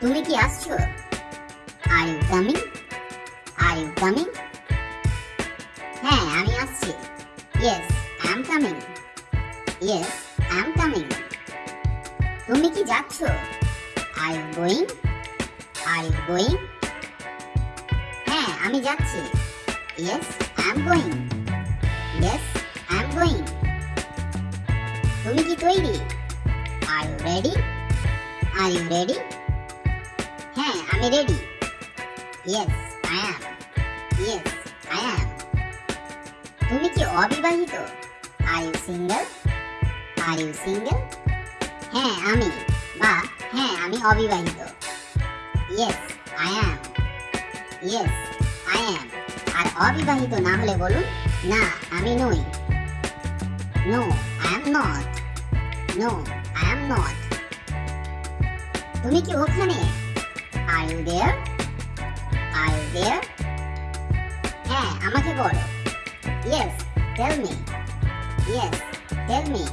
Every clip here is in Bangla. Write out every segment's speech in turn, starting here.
তুমি কি আসছো are you coming are you coming হ্যাঁ আমি আসছি yes I am coming yes I am coming তুমি কি যাচ্ছ are you going are you going হ্যাঁ আমি যাচ্ছি yes I am going yes I am going তুমি কি তৈরি are you ready are you ready হ্যাঁ আমি ready yes I am yes I am তুমি কি অবিবাহিত? Are you single are you single হ্যাঁ আমি। বা হ্যাঁ আমি অবিবাহিত। Yes I am yes I am আর অবিবাহিত না হলে বলুন, না, আমি নই। No I am not no I am not তুমি কি ওখানে? Are you there are you there হ্যাঁ আমাকে বলো। Yes tell me yes tell me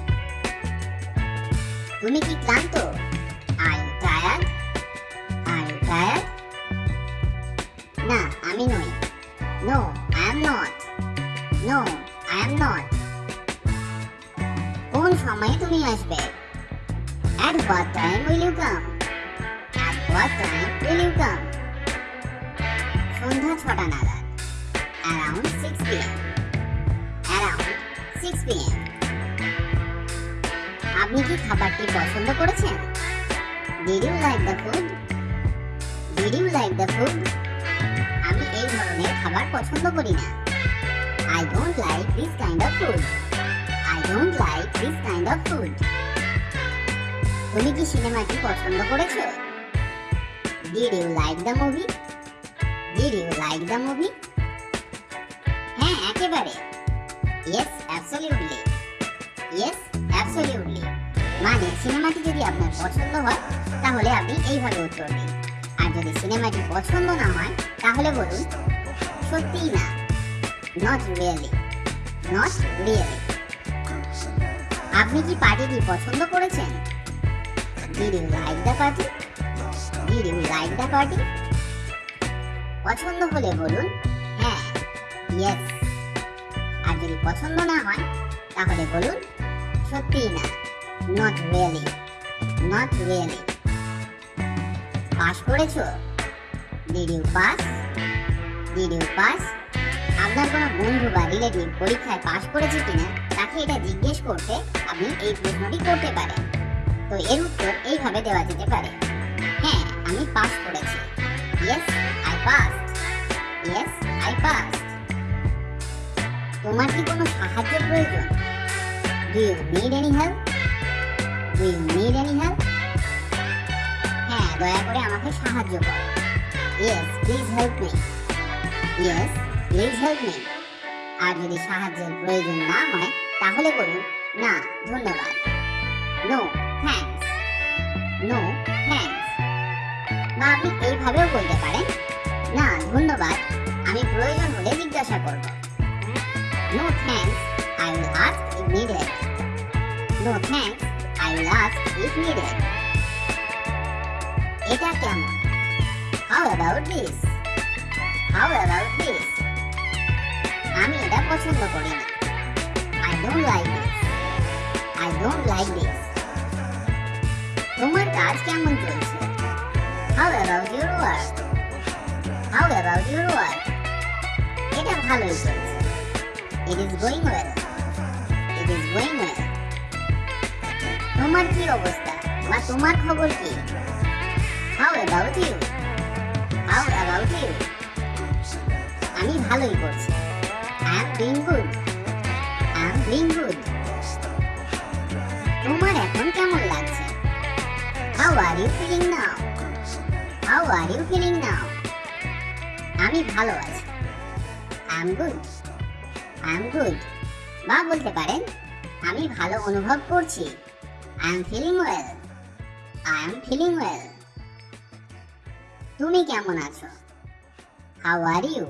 তুমি কি ক্লান্ত? Are you tired are you tired না, আমি নই। No I am not no I am not কোন সময়ে তুমি আসবে? At what time will you come? Will you সন্ধ্যা ছটা নাগাদ around six PM around six PM আপনি কি খাবারটি পছন্দ করেছেন? Did you like the food did you like the food আমি এই ধরনের খাবার পছন্দ করি না। I don't like this kind of food I don't like this kind of food তুমি কি সিনেমাটি পছন্দ করেছ? Did you like the movie did you like the movie হ্যাঁ একেবারে। ইয়েস অ্যাবসলিউটলি ইয়েস অ্যাবসলিউটলি মানে সিনেমাটি যদি আপনার পছন্দ হয়, তাহলে আপনি এইভাবে উত্তর দিন। আর যদি সিনেমাটি পছন্দ না হয়, তাহলে বলুন, সত্যিই না। নট রিয়েলি নট রিয়েলি আপনি কি পার্টিটি পছন্দ করেছেন? Did you like the party did you like the party পছন্দ হলে বলুন হ্যাঁ ইয়েস আর যদি পছন্দ না হয়, তাহলে বলুন সত্যিই না not really not really pass করেছ? Did you pass did you pass আপনার কোনো বন্ধু বা রিলেটিভ পরীক্ষায় পাশ করেছে কিনা, তাকে এটা জিজ্ঞেস করতে আপনি এই প্রশ্নটি করতে পারেন। তো এর উত্তর এইভাবে দেওয়া যেতে পারে। হ্যাঁ আমি পাস করেছি। Yes I pass yes I pass তোমার কি কোনো সাহায্যের প্রয়োজন? Do you need any help do you need any help হ্যাঁ দয়া করে আমাকে সাহায্য করো। Yes please help me yes please help me আর যদি সাহায্যের প্রয়োজন না হয়, তাহলে বলুন, না, ধন্যবাদ। নো বা আপনি এইভাবেও বলতে পারেন, না, ধন্যবাদ, আমি প্রয়োজন হলে জিজ্ঞাসা করব। No thanks I will ask if needed no thanks I will ask if needed এটা কেমন? How about this how about this আমি এটা পছন্দ করি না। I don't like this I don't like this তোমার কাজ কেমন চলছে? How about your work how about your work এটা ভালোই চলছে it is going well it is going well তোমার কি অবস্থা? বা তোমার খবর কি? How about you how about you আমি ভালোই করছি। I am doing good I am doing good তোমার এখন কেমন লাগছে? How are you feeling now how are you feeling now আমি ভালো আছি। I am good I am good বা বলতে পারেন, আমি ভালো অনুভব করছি। I am feeling well I am feeling well তুমি কেমন আছো? How are you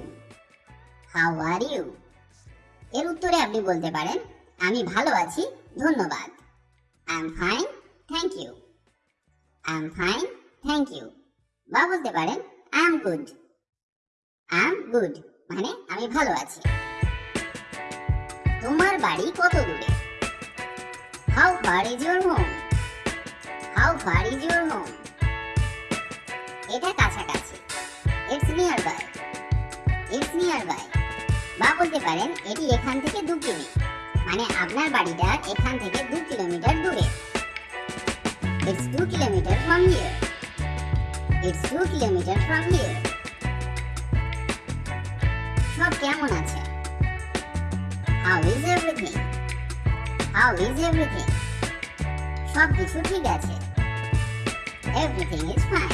how are you এর উত্তরে আপনি বলতে পারেন, আমি ভালো আছি, ধন্যবাদ। I am fine thank you I am fine thank you বা বলতে পারেন I am good I am good মানে আমি ভালো আছি। তোমার বাড়ি কত দূরে? How far is your home how far is your home এটা কাছাকাছি। It's nearby it's nearby বা বলতে পারেন, এটি এখান থেকে দু কিমি। মানে আপনার বাড়িটা এখান থেকে দু কিলোমিটার দূরে। It's two kilometre from here it's two kilometre from here সব কেমন আছে? How is everything how is everything সব কিছু ঠিক আছে? Everything is fine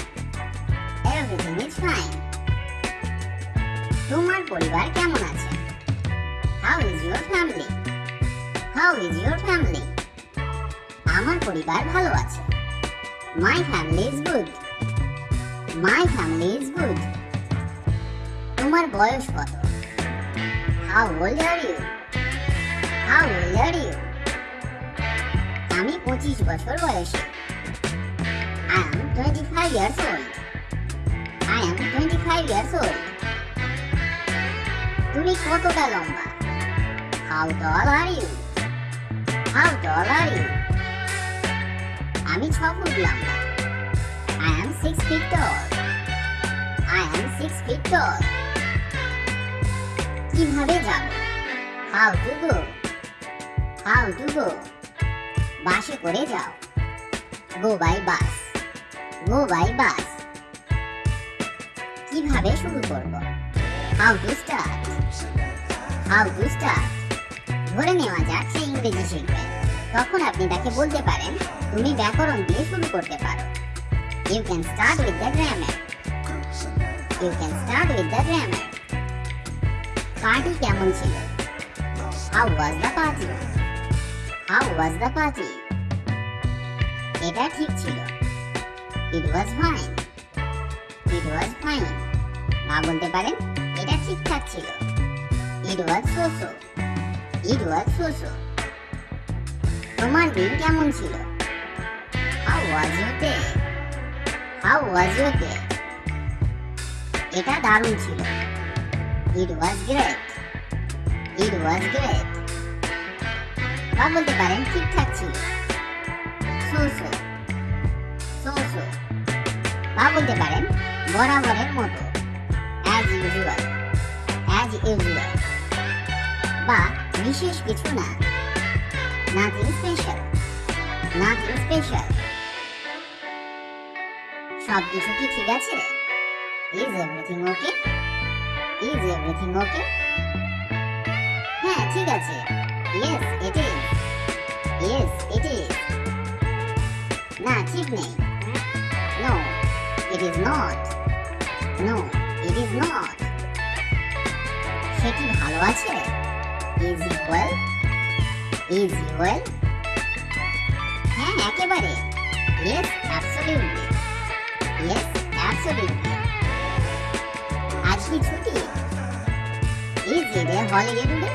everything is fine তোমার পরিবার কেমন আছে? How is your family how is your family আমার পরিবার ভালো আছে। My family is good my family is good তোমার বয়স কত? How old are you how old are you আমি পঁচিশ বছর বয়সী। I am twenty five years old I am twenty five তুমি কতটা লম্বা? How tall are you how tall are you আমি ছ ফুট লম্বা। I am six feet tall I am six feet কীভাবে যাব? How to go how to go বাসে করে যাও। Go by bus. Go by bus. কীভাবে শুরু করব? How to start? How to start? ধরে নেওয়া যাক সে ইংরেজি শিখবে। তখন আপনি তাকে বলতে পারেন, তুমি ব্যাকরণ দিয়ে শুরু করতে পারো। You can start with the grammar you can start with the grammar. Party কেমন ছিল? How was the party how was the party এটা ঠিক ছিল। It was fine it was fine মা বলতে পারেন, এটা ঠিকঠাক ছিল। It was so so it was so so তোমার দিন কেমন ছিল? How was your day how was your day এটা দারুণ ছিল। It was great it was great বা বলতে পারেন ঠিকঠাক ছিল। সো সো সো সো বা বলতে পারেন বরাবরের মতো। অ্যাজ ইউজুয়াল অ্যাজ ইউজুয়াল বা বিশেষ কিছু না। নাথিং স্পেশাল নাথিং স্পেশাল সব কিছু কি ঠিক আছে? is everything okay is everything okay হ্যাঁ ঠিক আছে yes it is yes it is না ঠিক নেই no it is not no it is not সে কি ভালো আছে ইজ ইকুয়াল ইজ ইকুয়াল হ্যাঁ একেবারে ইয়েস অ্যাবসলিউটলি ইয়েস অ্যাবসলিউটলি আজ কি ছুটি is it a? Holiday today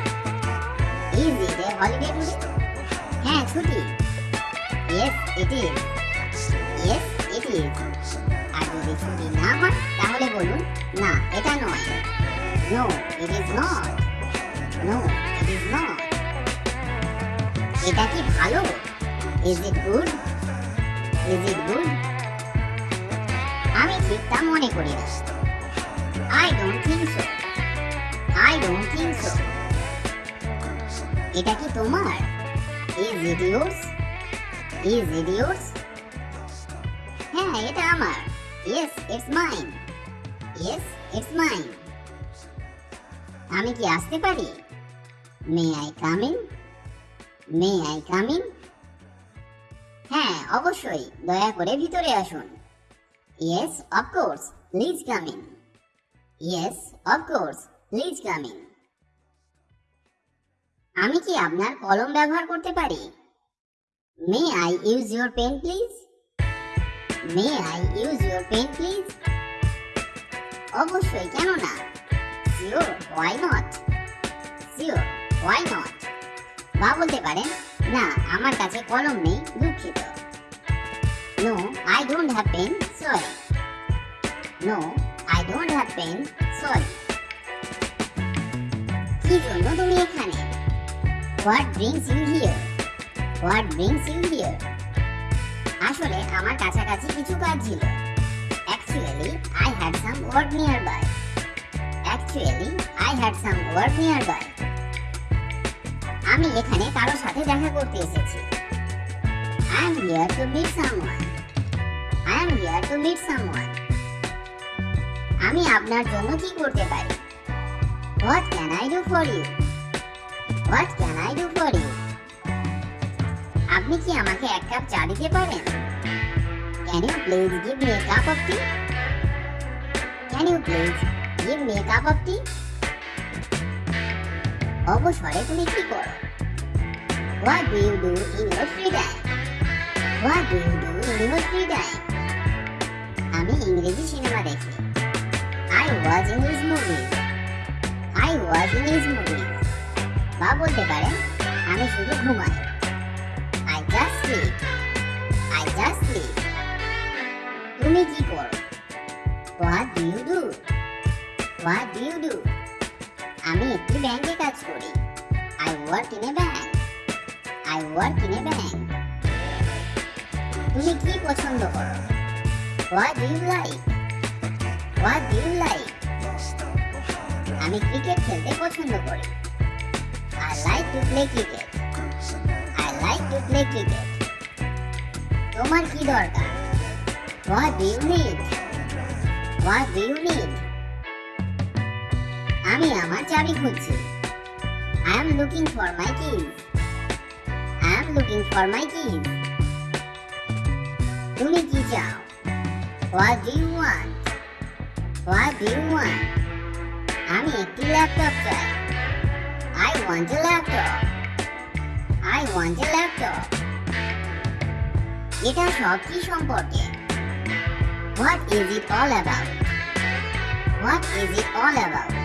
is it holiday today হ্যাঁ ছুটি। Yes it is yes it is আর যদি ছুটি না হয়, তাহলে বলুন, না, এটা নয়। No it is not no it is not এটা কি ভালো? Is it good is it good আমি ঠিক মনে করি না। I don't think so I don't think so এটা কি তোমার? Is it yours is it yours হ্যাঁ এটা আমার। Yes it's mine yes it's mine আমি কি আসতে পারি? May I come in may I come in হ্যাঁ অবশ্যই। দয়া করে ভিতরে আসুন। Yes of course please come in yes of course please come in আমি কি আপনার কলম ব্যবহার করতে পারি? May I use your pen please may I use your pen please অবশ্যই, কেন না? Sure why not sure why not বা বলতে পারেন, না, আমার কাছে কলম নেই, দুঃখিত। No I don't have pen sorry no I don't have pen sorry কি জন্য তুমি এখানে? What brings you here what brings you here আসলে আমার কাছাকাছি কিছু কাজ ছিল। Actually I had some work nearby actually I had some work nearby আমি এখানে কারোর সাথে দেখা করতে এসেছি। I am here to meet someone I am here to meet someone আমি আপনার জন্য কি করতে পারি? What can I do for you what can I do for you আপনি কি আমাকে এক কাপ চা দিতে পারেন? Can you please give me a cup of tea can you please give me a cup of tea অবসরে তুমি কি করো? What do you do in your free time what do you do in your free time আমি ইংরেজি সিনেমা দেখি। I watch English movies I watch English movies বা বলতে পারেন, আমি শুধু ঘুমাই। I just sleep I just sleep তুমি কি করো? What do you do what do you do আমি একটি ব্যাংকে কাজ করি। I work in a bank I work in a bank তুমি কি পছন্দ করো? What do you like What do you like? আমি ক্রিকেট খেলতে পছন্দ করি I like to play cricket. I like to play cricket. তোমার কি দরকার What do you need? What do you need? আমি আমার চাবি খুঁজছি I am looking for my keys. I am looking for my keys. তুমি কি চাও What do you want? আমি একটি ল্যাপটপ চাই I want a laptop. I want a laptop. এটা সব কি সম্পর্কে What is it all about? What is it all about?